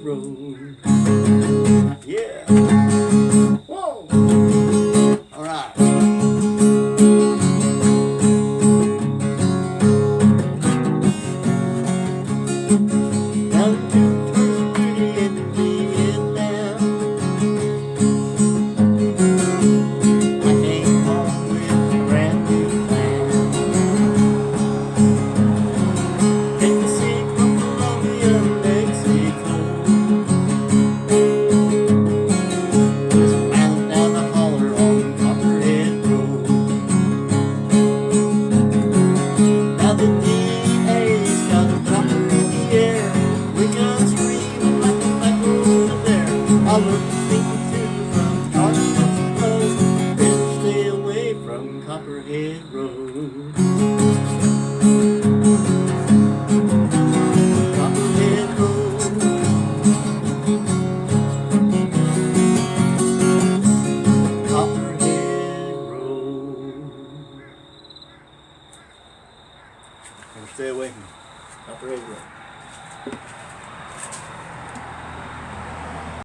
road. Because you even like the micro over there. I look thinking through from Garden and Rose. Better stay away from Copperhead Road. Copperhead Road. Copperhead Road. Better stay away from Copperhead Road.